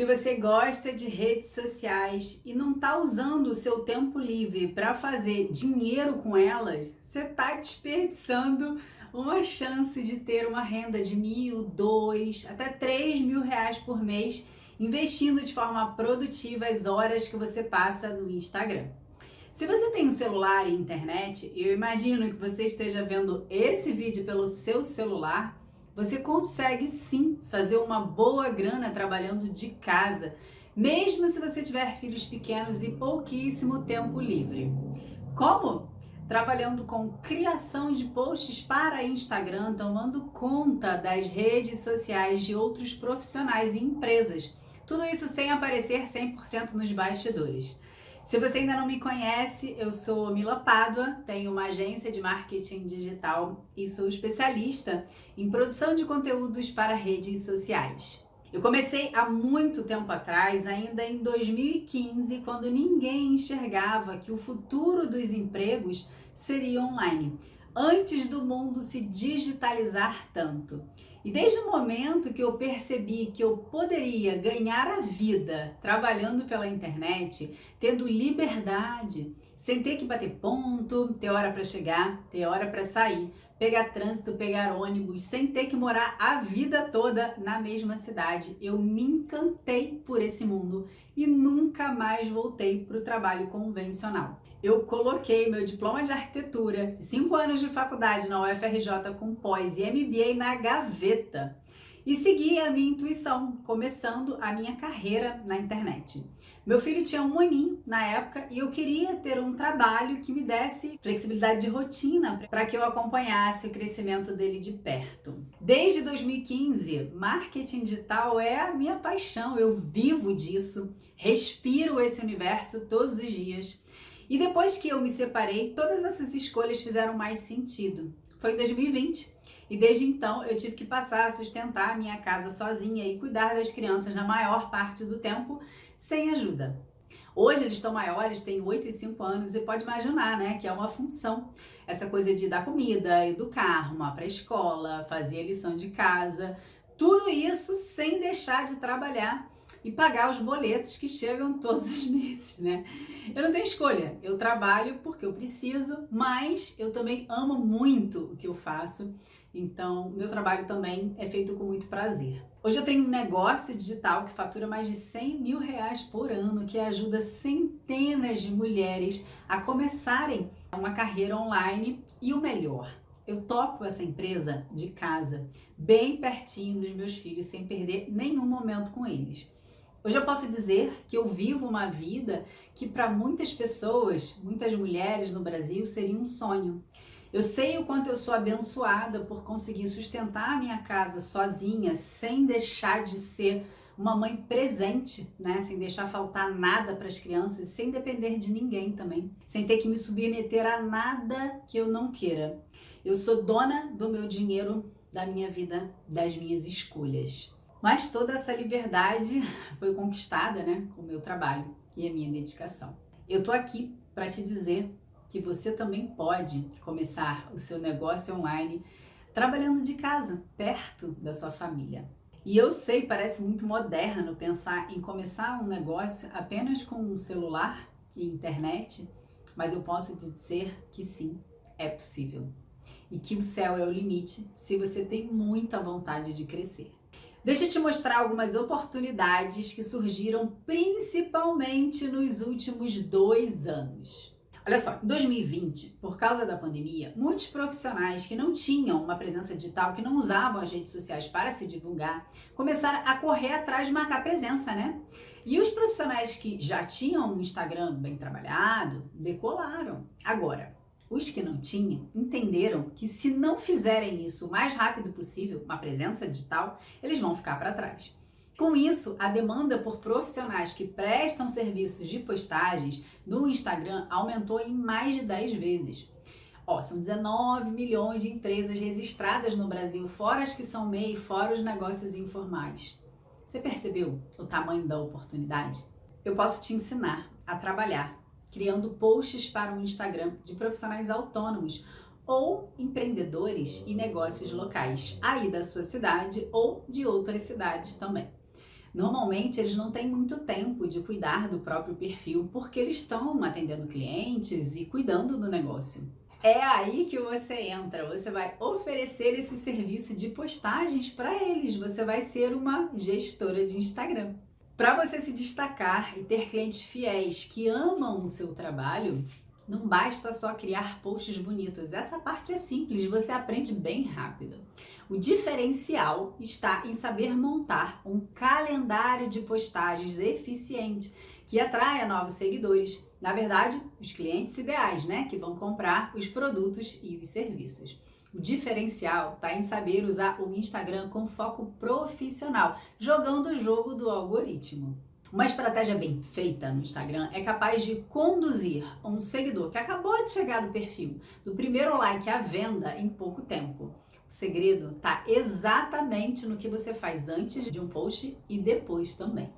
Se você gosta de redes sociais e não está usando o seu tempo livre para fazer dinheiro com elas, você está desperdiçando uma chance de ter uma renda de mil, dois, até três mil reais por mês, investindo de forma produtiva as horas que você passa no Instagram. Se você tem um celular e internet, eu imagino que você esteja vendo esse vídeo pelo seu celular, você consegue sim fazer uma boa grana trabalhando de casa, mesmo se você tiver filhos pequenos e pouquíssimo tempo livre. Como? Trabalhando com criação de posts para Instagram, tomando conta das redes sociais de outros profissionais e empresas. Tudo isso sem aparecer 100% nos bastidores. Se você ainda não me conhece, eu sou Mila Pádua, tenho uma agência de marketing digital e sou especialista em produção de conteúdos para redes sociais. Eu comecei há muito tempo atrás, ainda em 2015, quando ninguém enxergava que o futuro dos empregos seria online antes do mundo se digitalizar tanto. E desde o momento que eu percebi que eu poderia ganhar a vida trabalhando pela internet, tendo liberdade, sem ter que bater ponto, ter hora para chegar, ter hora para sair, pegar trânsito, pegar ônibus, sem ter que morar a vida toda na mesma cidade, eu me encantei por esse mundo e nunca mais voltei para o trabalho convencional eu coloquei meu diploma de arquitetura, cinco anos de faculdade na UFRJ com pós e MBA na gaveta e segui a minha intuição, começando a minha carreira na internet. Meu filho tinha um aninho na época e eu queria ter um trabalho que me desse flexibilidade de rotina para que eu acompanhasse o crescimento dele de perto. Desde 2015, marketing digital é a minha paixão, eu vivo disso, respiro esse universo todos os dias. E depois que eu me separei, todas essas escolhas fizeram mais sentido. Foi em 2020 e desde então eu tive que passar a sustentar a minha casa sozinha e cuidar das crianças na maior parte do tempo sem ajuda. Hoje eles estão maiores, têm 8 e 5 anos e pode imaginar, né, que é uma função. Essa coisa de dar comida, educar, arrumar para a escola, fazer a lição de casa, tudo isso sem deixar de trabalhar e pagar os boletos que chegam todos os meses, né? Eu não tenho escolha, eu trabalho porque eu preciso, mas eu também amo muito o que eu faço, então meu trabalho também é feito com muito prazer. Hoje eu tenho um negócio digital que fatura mais de 100 mil reais por ano, que ajuda centenas de mulheres a começarem uma carreira online e o melhor, eu toco essa empresa de casa, bem pertinho dos meus filhos, sem perder nenhum momento com eles. Hoje eu posso dizer que eu vivo uma vida que para muitas pessoas, muitas mulheres no Brasil, seria um sonho. Eu sei o quanto eu sou abençoada por conseguir sustentar a minha casa sozinha, sem deixar de ser uma mãe presente, né? Sem deixar faltar nada para as crianças, sem depender de ninguém também, sem ter que me submeter a nada que eu não queira. Eu sou dona do meu dinheiro, da minha vida, das minhas escolhas. Mas toda essa liberdade foi conquistada né, com o meu trabalho e a minha dedicação. Eu tô aqui para te dizer que você também pode começar o seu negócio online trabalhando de casa, perto da sua família. E eu sei, parece muito moderno pensar em começar um negócio apenas com um celular e internet, mas eu posso te dizer que sim, é possível. E que o céu é o limite se você tem muita vontade de crescer. Deixa eu te mostrar algumas oportunidades que surgiram principalmente nos últimos dois anos. Olha só, em 2020, por causa da pandemia, muitos profissionais que não tinham uma presença digital, que não usavam as redes sociais para se divulgar, começaram a correr atrás de marcar presença, né? E os profissionais que já tinham um Instagram bem trabalhado, decolaram. Agora, os que não tinham entenderam que se não fizerem isso o mais rápido possível, uma presença digital, eles vão ficar para trás. Com isso, a demanda por profissionais que prestam serviços de postagens no Instagram aumentou em mais de 10 vezes. Ó, são 19 milhões de empresas registradas no Brasil, fora as que são MEI, fora os negócios informais. Você percebeu o tamanho da oportunidade? Eu posso te ensinar a trabalhar criando posts para o Instagram de profissionais autônomos ou empreendedores e negócios locais, aí da sua cidade ou de outras cidades também. Normalmente eles não têm muito tempo de cuidar do próprio perfil porque eles estão atendendo clientes e cuidando do negócio. É aí que você entra, você vai oferecer esse serviço de postagens para eles, você vai ser uma gestora de Instagram. Para você se destacar e ter clientes fiéis que amam o seu trabalho, não basta só criar posts bonitos. Essa parte é simples, você aprende bem rápido. O diferencial está em saber montar um calendário de postagens eficiente que atraia novos seguidores. Na verdade, os clientes ideais, né? Que vão comprar os produtos e os serviços. O diferencial está em saber usar o Instagram com foco profissional, jogando o jogo do algoritmo. Uma estratégia bem feita no Instagram é capaz de conduzir um seguidor que acabou de chegar do perfil, do primeiro like à venda em pouco tempo. O segredo está exatamente no que você faz antes de um post e depois também.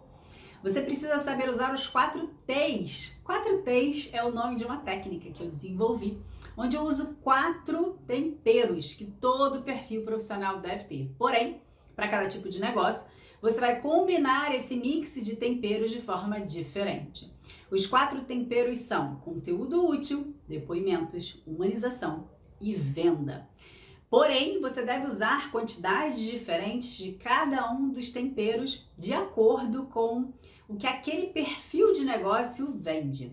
Você precisa saber usar os quatro T's. Quatro T's é o nome de uma técnica que eu desenvolvi, onde eu uso quatro temperos que todo perfil profissional deve ter. Porém, para cada tipo de negócio, você vai combinar esse mix de temperos de forma diferente. Os quatro temperos são conteúdo útil, depoimentos, humanização e venda. Porém, você deve usar quantidades diferentes de cada um dos temperos de acordo com o que aquele perfil de negócio vende.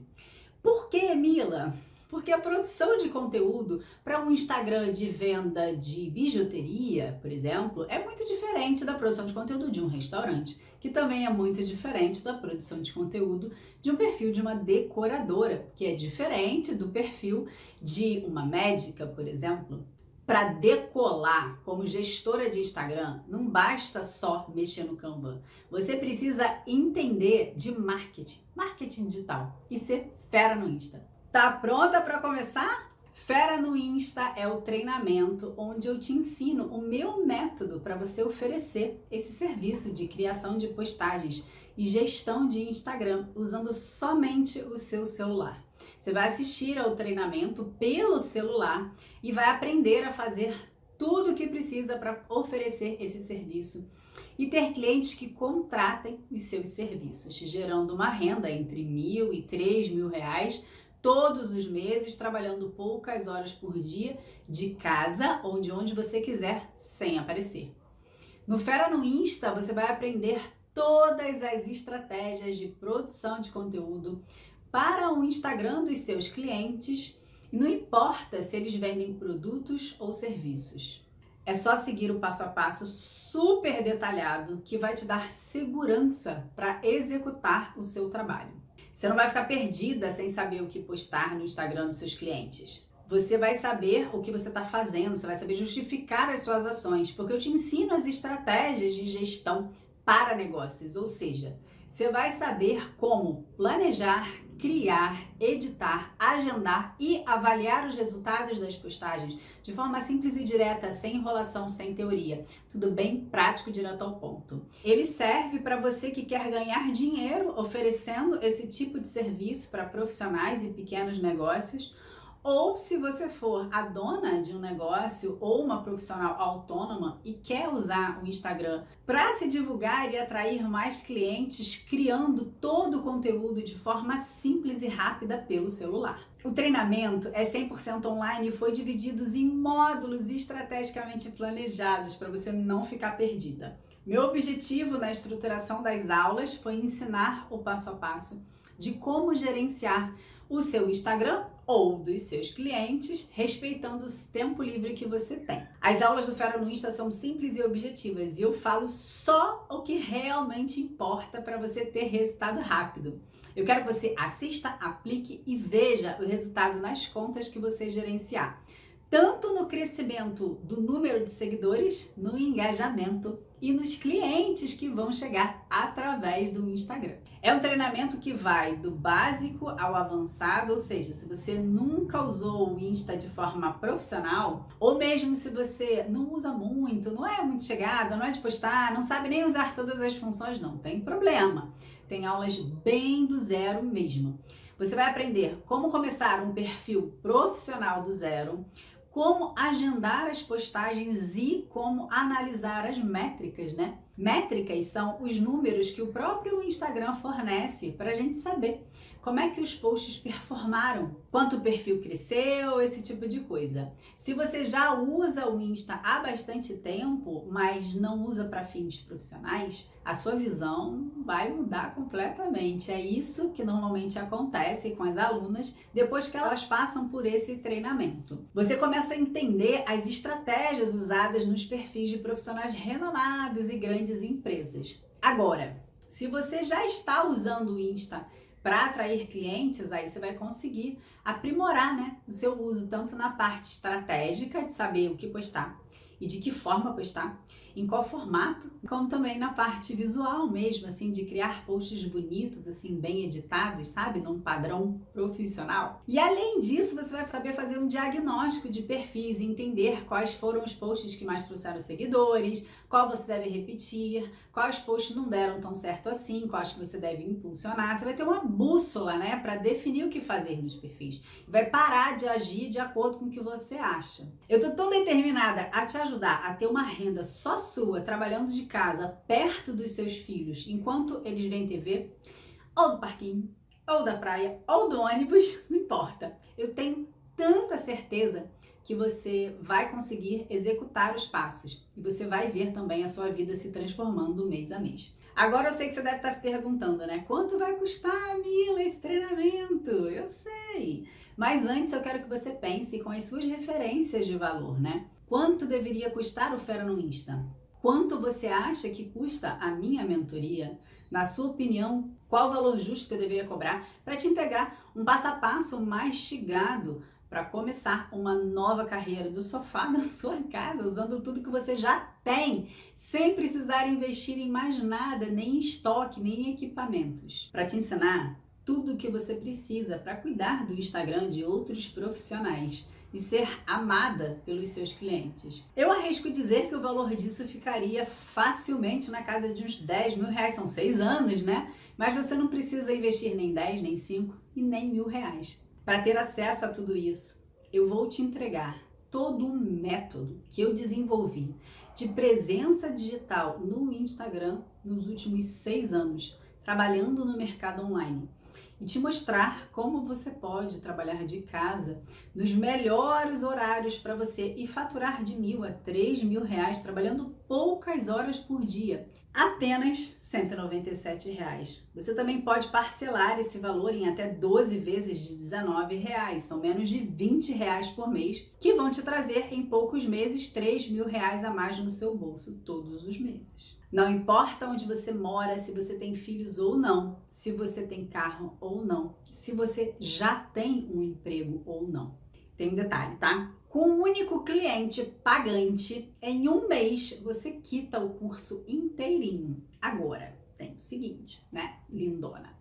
Por que, Mila? Porque a produção de conteúdo para um Instagram de venda de bijuteria, por exemplo, é muito diferente da produção de conteúdo de um restaurante, que também é muito diferente da produção de conteúdo de um perfil de uma decoradora, que é diferente do perfil de uma médica, por exemplo, para decolar como gestora de Instagram, não basta só mexer no Canva. Você precisa entender de marketing, marketing digital e ser fera no Insta. Tá pronta para começar? Fera no Insta é o treinamento onde eu te ensino o meu método para você oferecer esse serviço de criação de postagens e gestão de Instagram usando somente o seu celular. Você vai assistir ao treinamento pelo celular e vai aprender a fazer tudo o que precisa para oferecer esse serviço e ter clientes que contratem os seus serviços, gerando uma renda entre mil e três mil reais todos os meses, trabalhando poucas horas por dia de casa ou de onde você quiser, sem aparecer. No Fera no Insta, você vai aprender todas as estratégias de produção de conteúdo, para o Instagram dos seus clientes e não importa se eles vendem produtos ou serviços. É só seguir o passo a passo super detalhado que vai te dar segurança para executar o seu trabalho. Você não vai ficar perdida sem saber o que postar no Instagram dos seus clientes. Você vai saber o que você está fazendo, você vai saber justificar as suas ações, porque eu te ensino as estratégias de gestão para negócios, ou seja, você vai saber como planejar, criar, editar, agendar e avaliar os resultados das postagens de forma simples e direta, sem enrolação, sem teoria. Tudo bem prático, direto ao ponto. Ele serve para você que quer ganhar dinheiro oferecendo esse tipo de serviço para profissionais e pequenos negócios ou se você for a dona de um negócio ou uma profissional autônoma e quer usar o Instagram para se divulgar e atrair mais clientes, criando todo o conteúdo de forma simples e rápida pelo celular. O treinamento é 100% online e foi dividido em módulos estrategicamente planejados para você não ficar perdida. Meu objetivo na estruturação das aulas foi ensinar o passo a passo de como gerenciar o seu Instagram ou dos seus clientes, respeitando o tempo livre que você tem. As aulas do Fera no Insta são simples e objetivas e eu falo só o que realmente importa para você ter resultado rápido. Eu quero que você assista, aplique e veja o resultado nas contas que você gerenciar tanto no crescimento do número de seguidores, no engajamento e nos clientes que vão chegar através do Instagram. É um treinamento que vai do básico ao avançado, ou seja, se você nunca usou o Insta de forma profissional, ou mesmo se você não usa muito, não é muito chegada, não é de postar, não sabe nem usar todas as funções, não tem problema. Tem aulas bem do zero mesmo. Você vai aprender como começar um perfil profissional do zero, como agendar as postagens e como analisar as métricas, né? Métricas são os números que o próprio Instagram fornece para a gente saber como é que os posts performaram, quanto o perfil cresceu, esse tipo de coisa. Se você já usa o Insta há bastante tempo, mas não usa para fins profissionais, a sua visão vai mudar completamente. É isso que normalmente acontece com as alunas depois que elas passam por esse treinamento. Você começa a entender as estratégias usadas nos perfis de profissionais renomados e grandes empresas. Agora, se você já está usando o Insta para atrair clientes, aí você vai conseguir aprimorar né, o seu uso, tanto na parte estratégica de saber o que postar e de que forma postar, em qual formato, como também na parte visual mesmo, assim, de criar posts bonitos, assim, bem editados, sabe? Num padrão profissional. E além disso, você vai saber fazer um diagnóstico de perfis, entender quais foram os posts que mais trouxeram seguidores, qual você deve repetir, quais posts não deram tão certo assim, quais que você deve impulsionar. Você vai ter uma bússola, né, para definir o que fazer nos perfis. Vai parar de agir de acordo com o que você acha. Eu tô tão determinada a te ajudar a ter uma renda só sua, trabalhando de casa, perto dos seus filhos, enquanto eles veem TV, ou do parquinho, ou da praia, ou do ônibus, não importa. Eu tenho tanta certeza que você vai conseguir executar os passos e você vai ver também a sua vida se transformando mês a mês. Agora eu sei que você deve estar se perguntando, né? Quanto vai custar, Mila, esse treinamento? Eu sei. Mas antes eu quero que você pense com as suas referências de valor, né? Quanto deveria custar o Fera no Insta? Quanto você acha que custa a minha mentoria? Na sua opinião, qual o valor justo que eu deveria cobrar para te entregar um passo a passo mastigado para começar uma nova carreira do sofá da sua casa, usando tudo que você já tem, sem precisar investir em mais nada, nem em estoque, nem em equipamentos. Para te ensinar tudo o que você precisa para cuidar do Instagram de outros profissionais e ser amada pelos seus clientes. Eu arrisco dizer que o valor disso ficaria facilmente na casa de uns 10 mil reais, são seis anos, né? Mas você não precisa investir nem 10, nem 5 e nem mil reais. Para ter acesso a tudo isso, eu vou te entregar todo um método que eu desenvolvi de presença digital no Instagram nos últimos seis anos, trabalhando no mercado online e te mostrar como você pode trabalhar de casa nos melhores horários para você e faturar de mil a três mil reais trabalhando poucas horas por dia, apenas 197 reais. Você também pode parcelar esse valor em até 12 vezes de 19 reais, são menos de 20 reais por mês, que vão te trazer em poucos meses 3 mil reais a mais no seu bolso todos os meses. Não importa onde você mora, se você tem filhos ou não, se você tem carro ou não, se você já tem um emprego ou não. Tem um detalhe, tá? Com um único cliente pagante, em um mês você quita o curso inteirinho. Agora, tem o seguinte, né, lindona?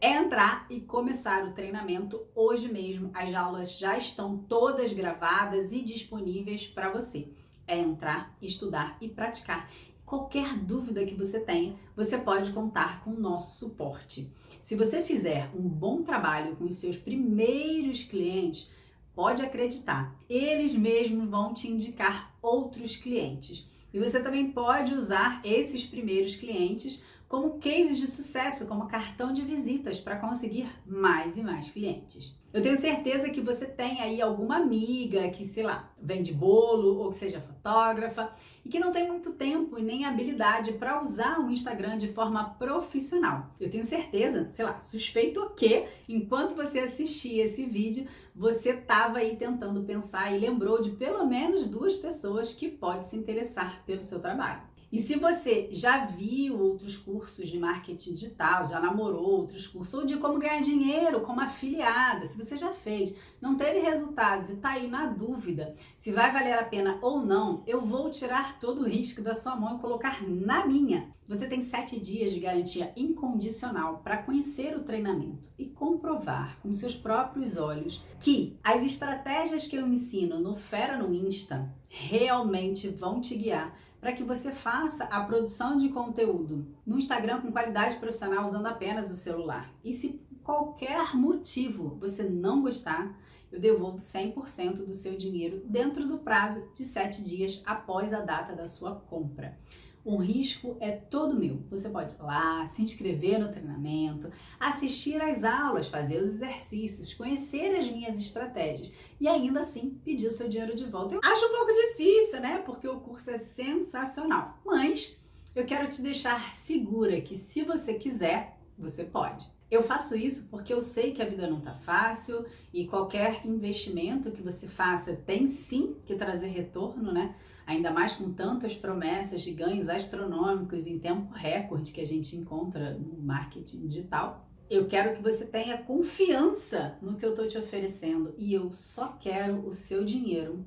É entrar e começar o treinamento hoje mesmo. As aulas já estão todas gravadas e disponíveis para você. É entrar, estudar e praticar. Qualquer dúvida que você tenha, você pode contar com o nosso suporte. Se você fizer um bom trabalho com os seus primeiros clientes, pode acreditar, eles mesmos vão te indicar outros clientes. E você também pode usar esses primeiros clientes como cases de sucesso, como cartão de visitas para conseguir mais e mais clientes. Eu tenho certeza que você tem aí alguma amiga que, sei lá, vende bolo ou que seja fotógrafa e que não tem muito tempo e nem habilidade para usar o Instagram de forma profissional. Eu tenho certeza, sei lá, suspeito que enquanto você assistia esse vídeo, você estava aí tentando pensar e lembrou de pelo menos duas pessoas que pode se interessar pelo seu trabalho. E se você já viu outros cursos de marketing digital, já namorou outros cursos, ou de como ganhar dinheiro como afiliada, se você já fez, não teve resultados e está aí na dúvida se vai valer a pena ou não, eu vou tirar todo o risco da sua mão e colocar na minha. Você tem sete dias de garantia incondicional para conhecer o treinamento e comprovar com seus próprios olhos que as estratégias que eu ensino no Fera no Insta realmente vão te guiar para que você faça a produção de conteúdo no Instagram com qualidade profissional usando apenas o celular. E se por qualquer motivo você não gostar, eu devolvo 100% do seu dinheiro dentro do prazo de 7 dias após a data da sua compra. O risco é todo meu. Você pode ir lá, se inscrever no treinamento, assistir às aulas, fazer os exercícios, conhecer as minhas estratégias e ainda assim pedir o seu dinheiro de volta. Eu acho um pouco difícil, né? Porque o curso é sensacional. Mas eu quero te deixar segura que se você quiser, você pode. Eu faço isso porque eu sei que a vida não tá fácil e qualquer investimento que você faça tem sim que trazer retorno, né? Ainda mais com tantas promessas de ganhos astronômicos em tempo recorde que a gente encontra no marketing digital. Eu quero que você tenha confiança no que eu tô te oferecendo e eu só quero o seu dinheiro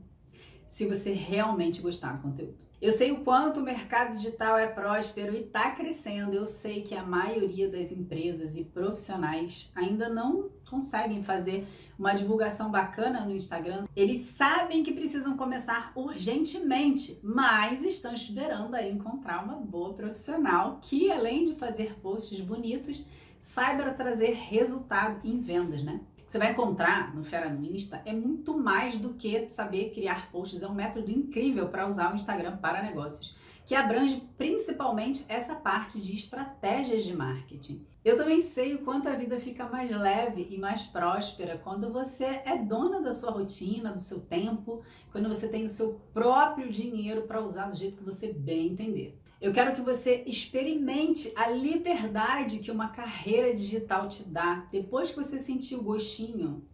se você realmente gostar do conteúdo. Eu sei o quanto o mercado digital é próspero e está crescendo. Eu sei que a maioria das empresas e profissionais ainda não conseguem fazer uma divulgação bacana no Instagram. Eles sabem que precisam começar urgentemente, mas estão esperando aí encontrar uma boa profissional que, além de fazer posts bonitos, saiba trazer resultado em vendas, né? Você vai encontrar no Fera no Insta é muito mais do que saber criar posts. É um método incrível para usar o Instagram para negócios, que abrange principalmente essa parte de estratégias de marketing. Eu também sei o quanto a vida fica mais leve e mais próspera quando você é dona da sua rotina, do seu tempo, quando você tem o seu próprio dinheiro para usar do jeito que você bem entender. Eu quero que você experimente a liberdade que uma carreira digital te dá. Depois que você sentir o gostinho,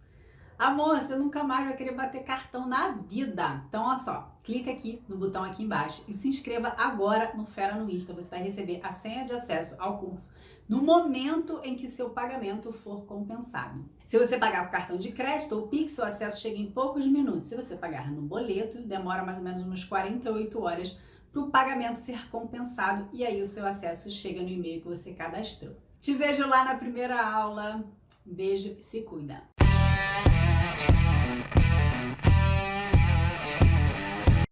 amor, você nunca mais vai querer bater cartão na vida. Então, olha só, clica aqui no botão aqui embaixo e se inscreva agora no Fera no Insta. Você vai receber a senha de acesso ao curso no momento em que seu pagamento for compensado. Se você pagar por cartão de crédito ou Pix, o acesso chega em poucos minutos. Se você pagar no boleto, demora mais ou menos umas 48 horas para o pagamento ser compensado e aí o seu acesso chega no e-mail que você cadastrou. Te vejo lá na primeira aula. Beijo e se cuida!